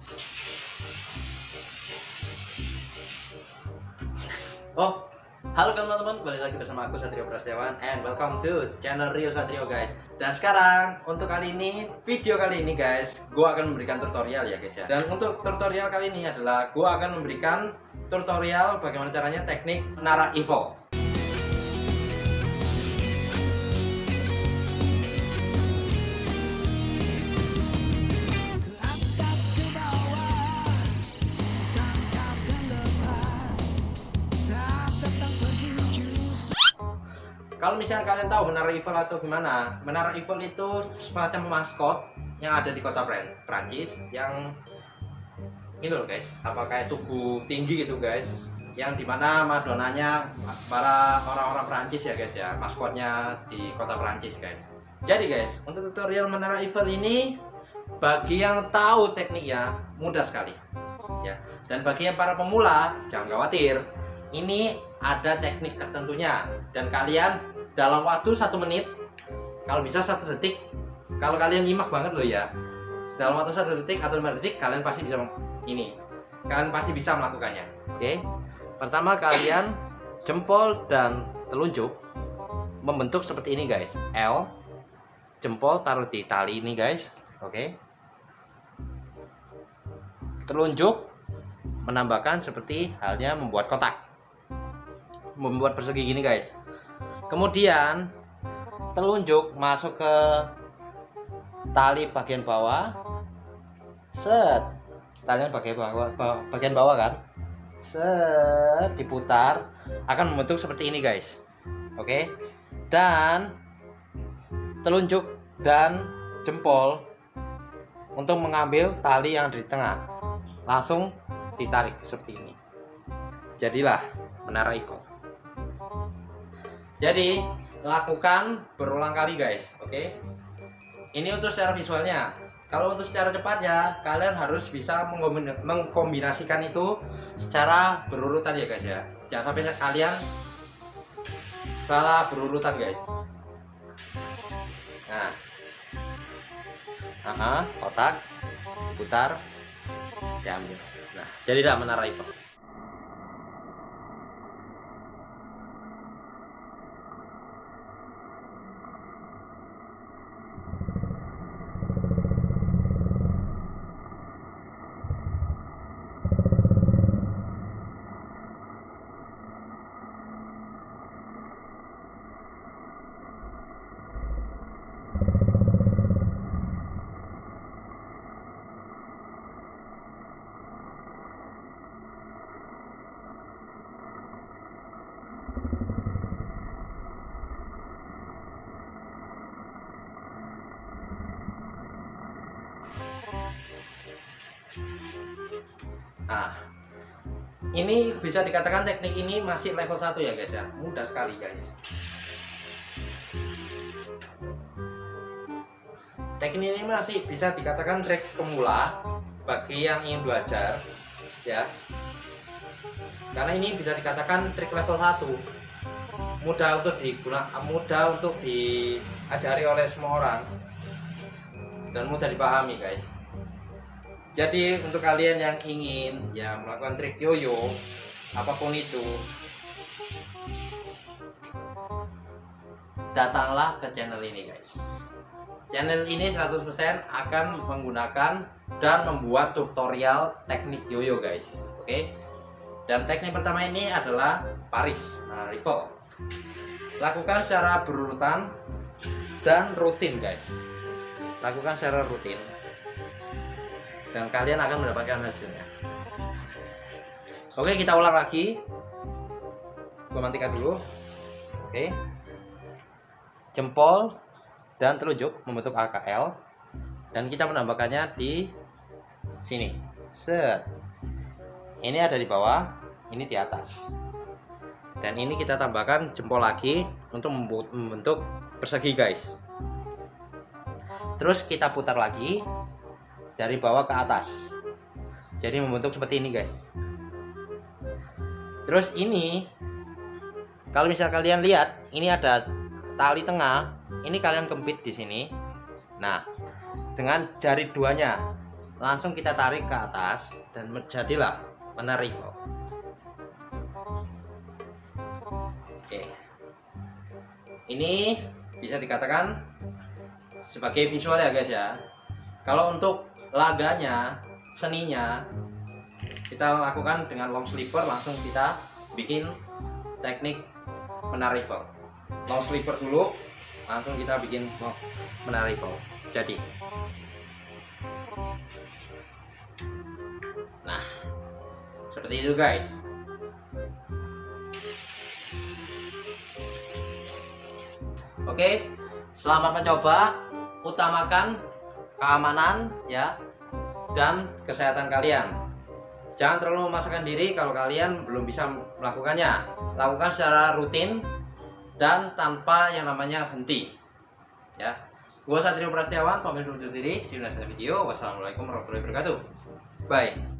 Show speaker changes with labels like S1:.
S1: Oh, halo teman-teman, kembali lagi bersama aku Satrio Prasetyawan and welcome to channel Rio Satrio guys. Dan sekarang untuk kali ini, video kali ini guys, gua akan memberikan tutorial ya guys ya. Dan untuk tutorial kali ini adalah gua akan memberikan tutorial bagaimana caranya teknik menara Evo. Kalau misalnya kalian tahu Menara Eiffel atau gimana, Menara Eiffel itu semacam maskot yang ada di kota Prancis yang ini loh guys, apa kayak tugu tinggi gitu guys, yang di mana Madonanya para orang-orang Prancis ya guys ya, maskotnya di kota Prancis guys. Jadi guys, untuk tutorial Menara Eiffel ini bagi yang tahu tekniknya mudah sekali. Ya. Dan bagi yang para pemula jangan khawatir, ini ada teknik tertentunya. Dan kalian dalam waktu satu menit kalau bisa satu detik. Kalau kalian nyimak banget loh ya. Dalam waktu satu detik atau lima detik kalian pasti bisa ini. Kalian pasti bisa melakukannya. Oke? Pertama kalian jempol dan telunjuk membentuk seperti ini guys. L jempol taruh di tali ini guys. Oke? Telunjuk menambahkan seperti halnya membuat kotak membuat persegi gini guys. Kemudian telunjuk masuk ke tali bagian bawah. Set. Tali bagian bawah bagian bawah kan? Set. Diputar. Akan membentuk seperti ini guys. Oke? Dan telunjuk dan jempol untuk mengambil tali yang di tengah. Langsung ditarik seperti ini. Jadilah menara ikut jadi lakukan berulang kali guys oke? Okay? ini untuk secara visualnya. Kalau untuk secara cepatnya kalian harus bisa mengkombinasikan itu secara berurutan ya guys ya. Jangan sampai kalian salah berurutan guys. Nah. Aha, kotak putar diambil. Nah jadilah menara itu Nah, ini bisa dikatakan teknik ini masih level 1 ya guys ya. Mudah sekali guys. Teknik ini masih bisa dikatakan trik pemula bagi yang ingin belajar ya. Karena ini bisa dikatakan trik level 1. Mudah untuk digunakan, mudah untuk diajari oleh semua orang dan mudah dipahami guys jadi untuk kalian yang ingin ya melakukan trik yoyo apa pun itu datanglah ke channel ini guys. Channel ini 100% akan menggunakan dan membuat tutorial teknik yoyo guys. Oke? Dan teknik pertama ini adalah Paris. Nah, lakukan secara berurutan dan rutin guys. Lakukan secara rutin dan kalian akan mendapatkan hasilnya. Oke kita ulang lagi. Gue matikan dulu. Oke. Jempol dan telunjuk membentuk AKL dan kita menambahkannya di sini. Set. Ini ada di bawah ini di atas. Dan ini kita tambahkan jempol lagi untuk membentuk persegi guys. Terus kita putar lagi dari bawah ke atas. Jadi membentuk seperti ini guys. Terus ini kalau misal kalian lihat ini ada tali tengah. Ini kalian kempit di sini. Nah dengan jari duanya langsung kita tarik ke atas dan menjadilah menarik oke. Ini bisa dikatakan sebagai visual ya guys ya. Kalau untuk laganya seninya kita lakukan dengan long sleeper langsung kita bikin teknik menarik long sleeper dulu langsung kita bikin menarik jadi. Nah seperti itu guys. Oke selamat mencoba. Utamakan keamanan ya dan kesehatan kalian. Jangan terlalu memaksakan diri kalau kalian belum bisa melakukannya. Lakukan secara rutin dan tanpa yang namanya henti ya. Gua Satrio Prastiawan pamit undur diri. See you next video. Wassalamualaikum warahmatullahi wabarakatuh. Bye